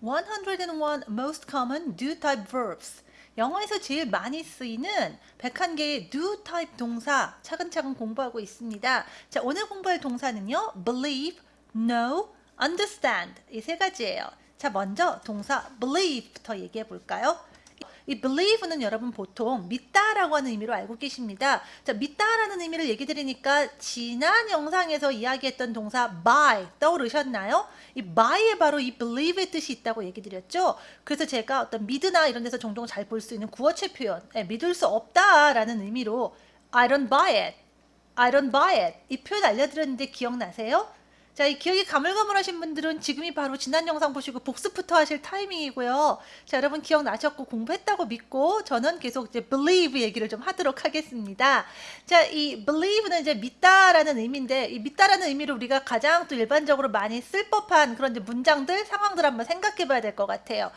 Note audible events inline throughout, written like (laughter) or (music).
101 most common do type verbs. 영어에서 제일 많이 쓰이는 101개의 do type 동사 차근차근 공부하고 있습니다. 자, 오늘 공부할 동사는요. believe, know, understand 이 세 가지예요. 자, 먼저 동사 believe부터 얘기해 볼까요? 이 believe는 여러분 보통 믿다라고 하는 의미로 알고 계십니다. 자, 믿다라는 의미를 얘기 드리니까 지난 영상에서 이야기했던 동사 by 떠오르셨나요? 이 by에 바로 이 believe의 뜻이 있다고 얘기 드렸죠. 그래서 제가 어떤 믿으나 이런 데서 종종 잘 볼 수 있는 구어체 표현, 네, 믿을 수 없다라는 의미로 I don't buy it, I don't buy it 이 표현 알려드렸는데 기억나세요? 자, 이 기억이 가물가물하신 분들은 지금이 바로 지난 영상 보시고 복습부터 하실 타이밍이고요. 자, 여러분 기억나셨고 공부했다고 믿고 저는 계속 이제 believe 얘기를 좀 하도록 하겠습니다. 자, 이 believe는 이제 믿다라는 의미인데 이 믿다라는 의미로 우리가 가장 또 일반적으로 많이 쓸 법한 그런 문장들, 상황들 한번 생각해 봐야 될 것 같아요.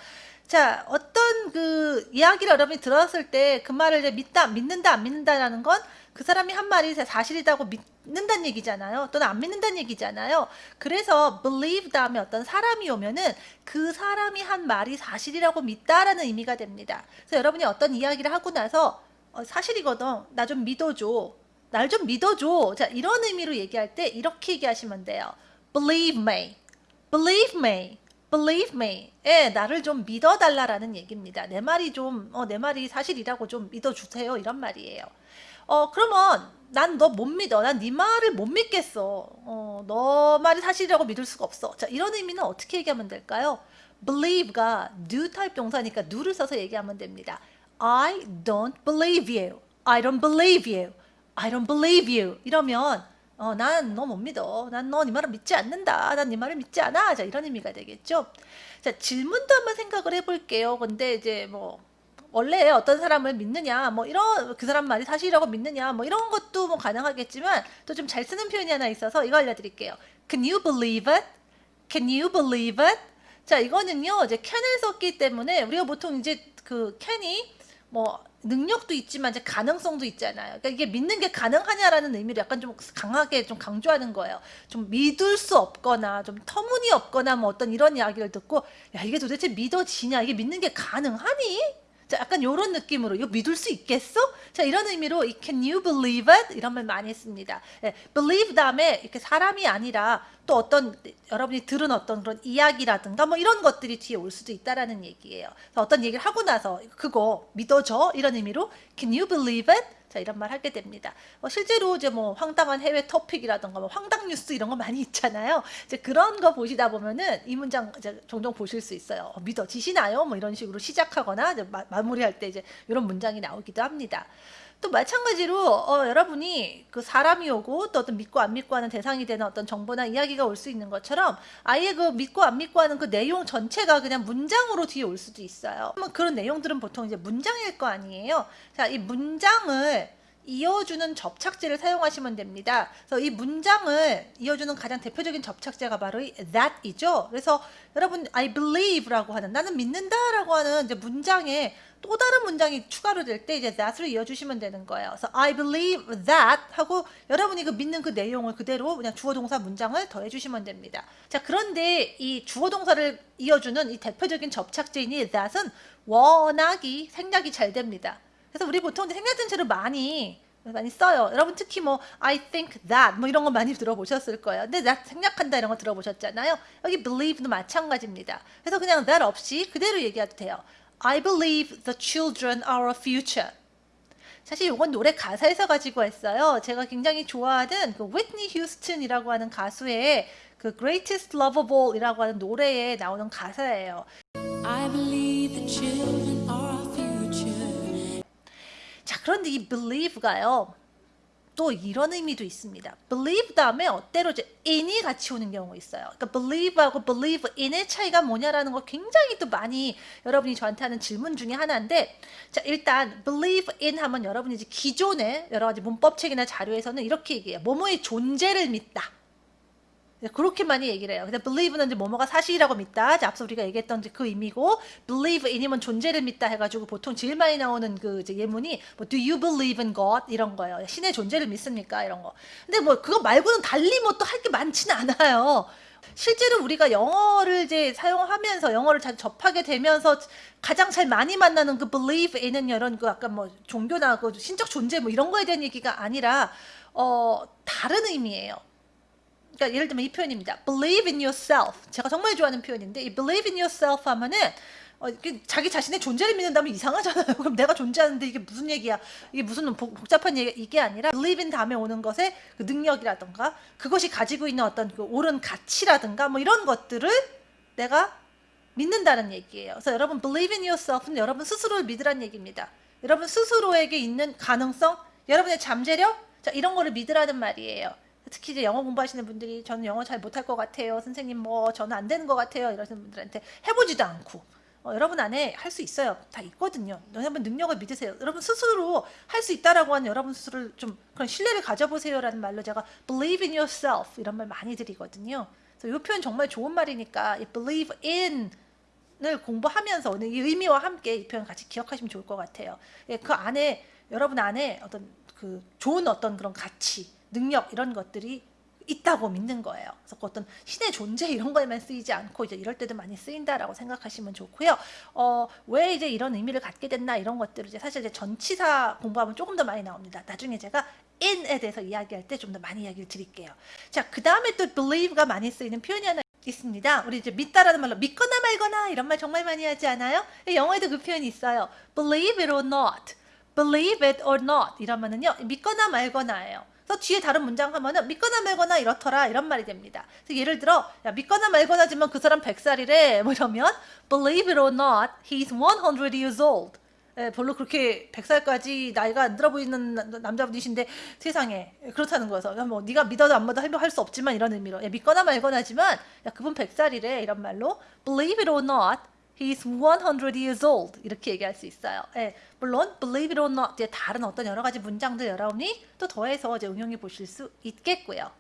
자, 어떤 그 이야기를 여러분이 들었을 때 그 말을 이제 믿다, 믿는다, 안 믿는다라는 건 그 사람이 한 말이 사실이라고 믿 믿는다는 얘기잖아요. 또는 안 믿는다는 얘기잖아요. 그래서 believe 다음에 어떤 사람이 오면은 그 사람이 한 말이 사실이라고 믿다라는 의미가 됩니다. 그래서 여러분이 어떤 이야기를 하고 나서 어, 사실이거든. 나 좀 믿어줘. 날 좀 믿어줘. 자, 이런 의미로 얘기할 때 이렇게 얘기하시면 돼요. believe me. believe me. believe me. 예, 나를 좀 믿어달라라는 얘기입니다. 내 말이 좀, 어, 내 말이 사실이라고 좀 믿어주세요. 이런 말이에요. 어, 그러면 난 너 못 믿어. 난 네 말을 못 믿겠어. 어, 너 말이 사실이라고 믿을 수가 없어. 자, 이런 의미는 어떻게 얘기하면 될까요? believe가 do type 동사니까 do를 써서 얘기하면 됩니다. I don't believe you. I don't believe you. I don't believe you. 이러면 어, 난 너 못 믿어. 난 너 네 말을 믿지 않는다. 난 네 말을 믿지 않아. 자, 이런 의미가 되겠죠. 자, 질문도 한번 생각을 해볼게요. 근데 이제 뭐 원래 어떤 사람을 믿느냐 뭐 이런 그 사람 말이 사실이라고 믿느냐 뭐 이런 것도 뭐 가능하겠지만 또 좀 잘 쓰는 표현이 하나 있어서 이거 알려드릴게요. Can you believe it? Can you believe it? 자 이거는요 이제 can을 썼기 때문에 우리가 보통 이제 그 can이 뭐 능력도 있지만 이제 가능성도 있잖아요. 그러니까 이게 믿는 게 가능하냐라는 의미를 약간 좀 강하게 좀 강조하는 거예요. 좀 믿을 수 없거나 좀 터무니없거나 뭐 어떤 이런 이야기를 듣고 야 이게 도대체 믿어지냐 이게 믿는 게 가능하니? 자, 약간 이런 느낌으로 이거 믿을 수 있겠어? 자, 이런 의미로 Can you believe it? 이런 말 많이 씁니다. 예, believe 다음에 이렇게 사람이 아니라 또 어떤 여러분이 들은 어떤 그런 이야기라든가 뭐 이런 것들이 뒤에 올 수도 있다라는 얘기예요. 어떤 얘기를 하고 나서 그거 믿어줘 이런 의미로 Can you believe it? 자 이런 말 하게 됩니다. 어, 실제로 이제 뭐 황당한 해외 토픽이라던가 뭐 황당 뉴스 이런 거 많이 있잖아요. 이제 그런 거 보시다 보면은 이 문장 이제 종종 보실 수 있어요. 어, 믿어지시나요? 뭐 이런 식으로 시작하거나 마, 마무리할 때 이제 이런 문장이 나오기도 합니다. 또 마찬가지로 어, 여러분이 그 사람이 오고 또 어떤 믿고 안 믿고 하는 대상이 되는 어떤 정보나 이야기가 올 수 있는 것처럼 아예 그 믿고 안 믿고 하는 그 내용 전체가 그냥 문장으로 뒤에 올 수도 있어요. 그런 내용들은 보통 이제 문장일 거 아니에요. 자, 이 문장을 이어주는 접착제를 사용하시면 됩니다. 그래서 이 문장을 이어주는 가장 대표적인 접착제가 바로 이 that이죠. 그래서 여러분 I believe라고 하는 나는 믿는다라고 하는 이제 문장에 또 다른 문장이 추가로 될 때 이제 that으로 이어주시면 되는 거예요. 그래서 I believe that 하고 여러분이 그 믿는 그 내용을 그대로 그냥 주어 동사 문장을 더해주시면 됩니다. 자 그런데 이 주어 동사를 이어주는 이 대표적인 접착제인 이 that은 워낙이 생략이 잘 됩니다. 그래서 우리 보통 생략전체로 많이 많이 써요. 여러분 특히 뭐 I think that 뭐 이런 거 많이 들어보셨을 거예요. 근데 that 생략한다 이런 거 들어보셨잖아요. 여기 believe도 마찬가지입니다. 그래서 그냥 that 없이 그대로 얘기해도 돼요. I believe the children are our future. 사실 이건 노래 가사에서 가지고 왔어요. 제가 굉장히 좋아하는 그 위트니 휴스턴이라고 하는 가수의 그 Greatest Love of All이라고 하는 노래에 나오는 가사예요. I believe the children 자 그런데 이 believe가요. 또 이런 의미도 있습니다. believe 다음에 어때로 in이 같이 오는 경우가 있어요. 그러니까 believe하고 believe in의 차이가 뭐냐라는 거 굉장히 또 많이 여러분이 저한테 하는 질문 중에 하나인데 자 일단 believe in 하면 여러분이 이제 기존의 여러 가지 문법책이나 자료에서는 이렇게 얘기해요. 뭐뭐의 존재를 믿다. 네, 그렇게 많이 얘기를 해요. 근데 believe는 이제 뭐뭐가 사실이라고 믿다. 앞서 우리가 얘기했던 그 의미고 believe in이면 존재를 믿다 해가지고 보통 제일 많이 나오는 그 이제 예문이 뭐 do you believe in God 이런 거예요. 신의 존재를 믿습니까? 이런 거. 근데 뭐 그거 말고는 달리 뭐 또 할 게 많지는 않아요. 실제로 우리가 영어를 이제 사용하면서 영어를 잘 접하게 되면서 가장 잘 많이 만나는 그 believe에는 이런 그 약간 뭐 종교나 그 신적 존재 뭐 이런 거에 대한 얘기가 아니라 어 다른 의미예요. 그러니까 예를 들면 이 표현입니다. Believe in yourself. 제가 정말 좋아하는 표현인데 이 believe in yourself 하면은 어, 이게 자기 자신의 존재를 믿는다면 이상하잖아요. (laughs) 그럼 내가 존재하는데 이게 무슨 얘기야? 이게 무슨 복, 복잡한 얘기 이게 아니라 believe in 다음에 오는 것의 그 능력이라든가 그것이 가지고 있는 어떤 그 옳은 가치라든가 뭐 이런 것들을 내가 믿는다는 얘기예요. 그래서 여러분 believe in yourself는 여러분 스스로를 믿으라는 얘기입니다. 여러분 스스로에게 있는 가능성, 여러분의 잠재력, 자 이런 거를 믿으라는 말이에요. 특히 이제 영어 공부하시는 분들이 저는 영어 잘 못할 것 같아요. 선생님 뭐 저는 안 되는 것 같아요. 이러시는 분들한테 해보지도 않고 어, 여러분 안에 할 수 있어요. 다 있거든요. 여러분 능력을 믿으세요. 여러분 스스로 할 수 있다라고 하는 여러분 스스로를 좀 그런 신뢰를 가져보세요라는 말로 제가 believe in yourself 이런 말 많이 드리거든요. 그래서 이 표현 정말 좋은 말이니까 이 believe in을 공부하면서 오늘 이 의미와 함께 이 표현 같이 기억하시면 좋을 것 같아요. 예, 그 안에 여러분 안에 어떤 그 좋은 어떤 그런 가치, 능력 이런 것들이 있다고 믿는 거예요. 그래서 그 어떤 신의 존재 이런 거에만 쓰이지 않고 이제 이럴 때도 많이 쓰인다라고 생각하시면 좋고요. 어, 왜 이제 이런 의미를 갖게 됐나 이런 것들을 이제 사실 이제 전치사 공부하면 조금 더 많이 나옵니다. 나중에 제가 in에 대해서 이야기할 때 좀 더 많이 이야기를 드릴게요. 자, 그 다음에 또 believe가 많이 쓰이는 표현이 하나 있습니다. 우리 이제 믿다라는 말로 믿거나 말거나 이런 말 정말 많이 하지 않아요? 영어에도 그 표현이 있어요. believe it or not. believe it or not 이러면은요 믿거나 말거나예요. 그래서 뒤에 다른 문장 하면은 믿거나 말거나 이렇더라 이런 말이 됩니다. 예를 들어 야 믿거나 말거나지만 그 사람 100살이래. 뭐 이러면 believe it or not he's 100 years old. 예, 별로 그렇게 100살까지 나이가 안 들어 보이는 남자분이신데 세상에. 그렇다는 거여서 뭐 네가 믿어도 안 믿어도 할수 없지만 이런 의미로. 야, 믿거나 말거나지만 야 그분 100살이래. 이런 말로 believe it or not He's 100 years old. 이렇게 얘기할 수 있어요. 예, 물론 believe it or not 이제 다른 어떤 여러 가지 문장들 여러분이 또 더해서 이제 응용해 보실 수 있겠고요.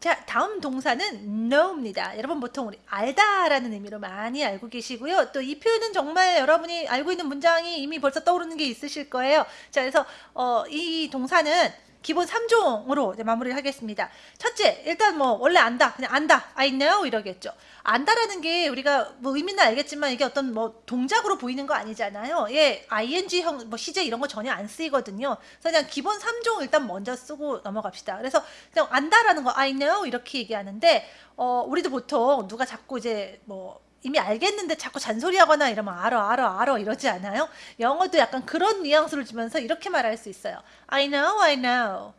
자, 다음 동사는 know입니다. 여러분 보통 우리 알다라는 의미로 많이 알고 계시고요. 또 이 표현은 정말 여러분이 알고 있는 문장이 이미 벌써 떠오르는 게 있으실 거예요. 자, 그래서 어, 이 동사는 기본 3종으로 마무리를 하겠습니다. 첫째, 일단 뭐 원래 안다. 그냥 안다. I know 이러겠죠. 안다라는 게 우리가 뭐 의미는 알겠지만 이게 어떤 뭐 동작으로 보이는 거 아니잖아요. 예, ing형 뭐 시제 이런 거 전혀 안 쓰이거든요. 그래서 그냥 기본 3종 일단 먼저 쓰고 넘어갑시다. 그래서 그냥 안다라는 거 I know 이렇게 얘기하는데 어 우리도 보통 누가 자꾸 이제 뭐 이미 알겠는데 자꾸 잔소리하거나 이러면 알아 알아 알아 이러지 않아요? 영어도 약간 그런 뉘앙스를 주면서 이렇게 말할 수 있어요. I know, I know.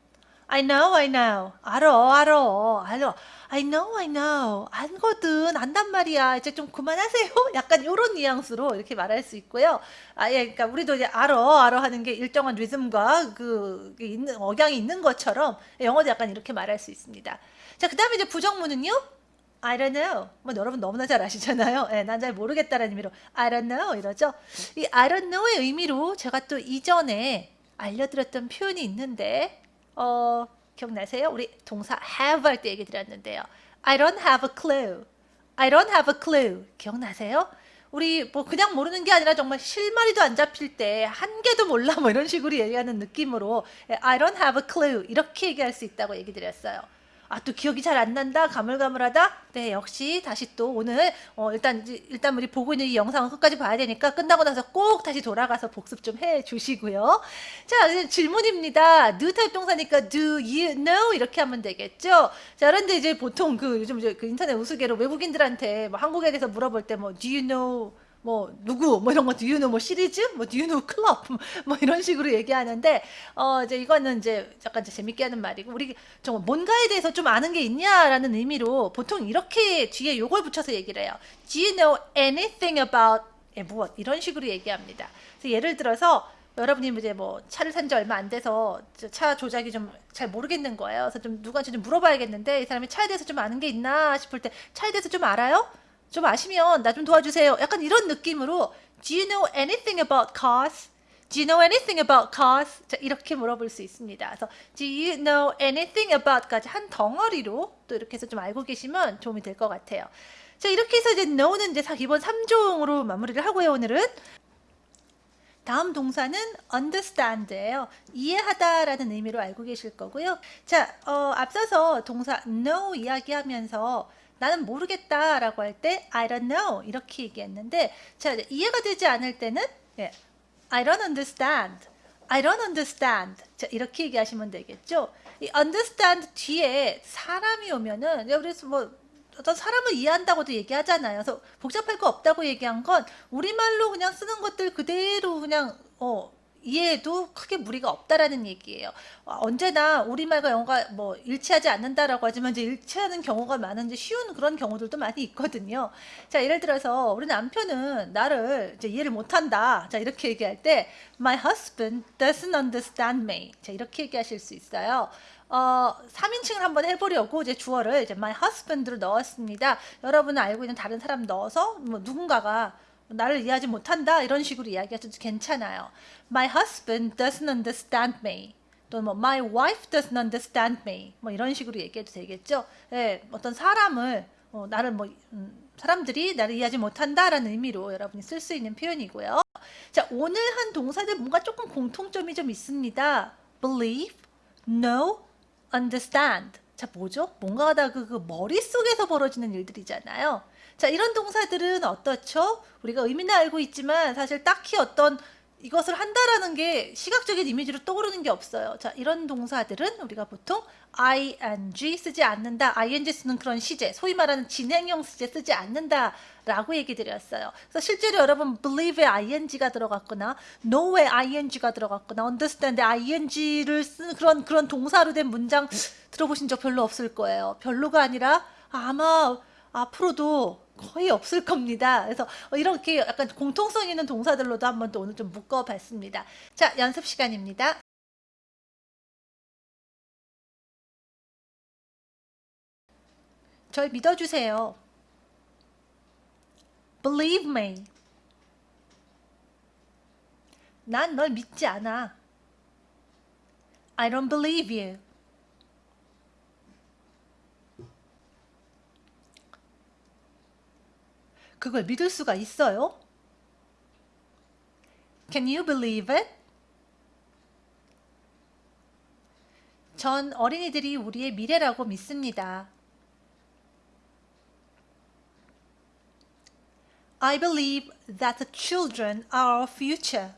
I know, I know. 알아, 알아, 알아. I know, I know. 안거든, 안단 말이야. 이제 좀 그만하세요. (laughs) 약간 이런 뉘앙스로 이렇게 말할 수 있고요. 아, 예, 그러니까 우리도 이제 알아, 알아 하는 게 일정한 리듬과 그 있는 억양이 있는 것처럼 영어도 약간 이렇게 말할 수 있습니다. 자, 그 다음에 이제 부정문은요. I don't know. 뭐 여러분 너무나 잘 아시잖아요. 예, 난잘 모르겠다라는 의미로 I don't know 이러죠. 이 I don't know의 의미로 제가 또 이전에 알려드렸던 표현이 있는데 어, 기억나세요? 우리 동사 have 할 때 얘기 드렸는데요. I don't have a clue. I don't have a clue. 기억나세요? 우리 뭐 그냥 모르는 게 아니라 정말 실마리도 안 잡힐 때 한 개도 몰라 뭐 이런 식으로 얘기하는 느낌으로 I don't have a clue 이렇게 얘기할 수 있다고 얘기 드렸어요. 아, 또 기억이 잘 안 난다? 가물가물하다? 네, 역시 다시 또 오늘, 어, 일단, 일단 우리 보고 있는 이 영상을 끝까지 봐야 되니까 끝나고 나서 꼭 다시 돌아가서 복습 좀 해 주시고요. 자, 질문입니다. do 타입 동사니까 do you know? 이렇게 하면 되겠죠? 자, 그런데 이제 보통 그 요즘 이제 그 인터넷 우스개로 외국인들한테 뭐 한국에 대해서 물어볼 때 뭐 do you know? 뭐 누구 뭐 이런 거 know 뭐 시리즈 뭐 know 클럽 (laughs) 뭐 이런 식으로 얘기하는데 어 이제 이거는 이제 약간 이제 재밌게 하는 말이고 우리 정말 뭔가에 대해서 좀 아는 게 있냐라는 의미로 보통 이렇게 뒤에 요걸 붙여서 얘기를 해요. Do you know anything about 예, 무엇 이런 식으로 얘기합니다. 그래서 예를 들어서 여러분이 이제 뭐 차를 산 지 얼마 안 돼서 차 조작이 좀 잘 모르겠는 거예요. 그래서 좀 누구한테 좀 물어봐야겠는데 이 사람이 차에 대해서 좀 아는 게 있나 싶을 때 차에 대해서 좀 알아요? 좀 아시면 나 좀 도와주세요. 약간 이런 느낌으로 Do you know anything about cars? Do you know anything about cars? 자, 이렇게 물어볼 수 있습니다. 그래서 Do you know anything about까지 한 덩어리로 또 이렇게 해서 좀 알고 계시면 도움이 될 것 같아요. 자, 이렇게 해서 이제 know는 이제 기본 3종으로 마무리를 하고요, 오늘은. 다음 동사는 understand예요. 이해하다라는 의미로 알고 계실 거고요. 자, 어, 앞서서 동사 know 이야기하면서 나는 모르겠다라고 할 때 I don't know 이렇게 얘기했는데 자, 이해가 되지 않을 때는 예, I don't understand. I don't understand. 자, 이렇게 얘기하시면 되겠죠. 이 understand 뒤에 사람이 오면은 그래서 뭐 어떤 사람을 이해한다고도 얘기하잖아요. 그래서 복잡할 거 없다고 얘기한 건 우리말로 그냥 쓰는 것들 그대로 그냥 어 이해해도 크게 무리가 없다라는 얘기예요. 어, 언제나 우리말과 영어가 뭐 일치하지 않는다라고 하지만 이제 일치하는 경우가 많은지 쉬운 그런 경우들도 많이 있거든요. 자, 예를 들어서 우리 남편은 나를 이제 이해를 못한다. 자, 이렇게 얘기할 때 My husband doesn't understand me. 자, 이렇게 얘기하실 수 있어요. 어, 3인칭을 한번 해보려고 이제 주어를 이제 my husband로 넣었습니다. 여러분은 알고 있는 다른 사람 넣어서 뭐 누군가가 나를 이해하지 못한다 이런 식으로 이야기하셔도 괜찮아요. My husband doesn't understand me. 또는 뭐 my wife doesn't understand me. 뭐 이런 식으로 얘기해도 되겠죠. 예, 어떤 사람을 어, 나를 뭐 음, 사람들이 나를 이해하지 못한다라는 의미로 여러분이 쓸 수 있는 표현이고요. 자, 오늘 한 동사들 뭔가 조금 공통점이 좀 있습니다. believe, know, understand. 자, 뭐죠? 뭔가 하다 그, 그 머릿속에서 벌어지는 일들이잖아요. 자, 이런 동사들은 어떻죠? 우리가 의미는 알고 있지만 사실 딱히 어떤 이것을 한다라는 게 시각적인 이미지로 떠오르는 게 없어요. 자, 이런 동사들은 우리가 보통 ing 쓰지 않는다. ing 쓰는 그런 시제, 소위 말하는 진행형 시제 쓰지 않는다 라고 얘기 드렸어요. 그래서 실제로 여러분 believe에 ing가 들어갔거나 know에 ing가 들어갔거나 understand에 ing를 쓰는 그런 그런 동사로 된 문장 들어보신 적 별로 없을 거예요. 별로가 아니라 아마 앞으로도 거의 없을 겁니다. 그래서 이렇게 약간 공통성 있는 동사들로도 한번 또 오늘 좀 묶어봤습니다. 자, 연습 시간입니다. 절 믿어주세요. Believe me. 난 널 믿지 않아. I don't believe you. 그걸 믿을 수가 있어요? Can you believe it? 전 어린이들이 우리의 미래라고 믿습니다. I believe that the children are our future.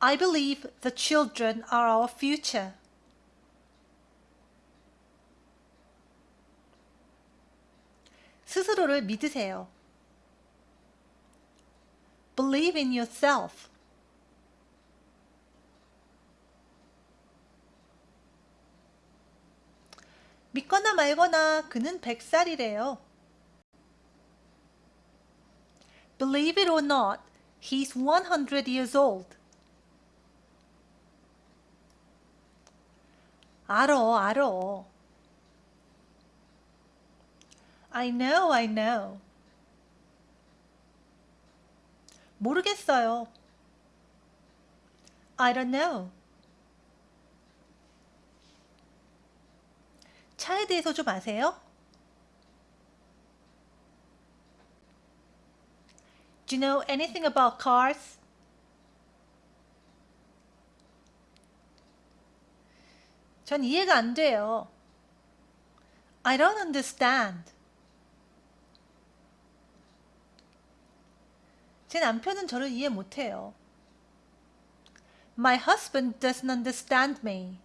I believe the children are our future. 스스로를 믿으세요. Believe in yourself. 믿거나 말거나 그는 100살이래요. Believe it or not, he's 100 years old. 알어, 알어. I know, I know. 모르겠어요. I don't know. 차에 대해서 좀 아세요? Do you know anything about cars? 전 이해가 안 돼요. I don't understand. 제 남편은 저를 이해 못해요. My husband doesn't understand me.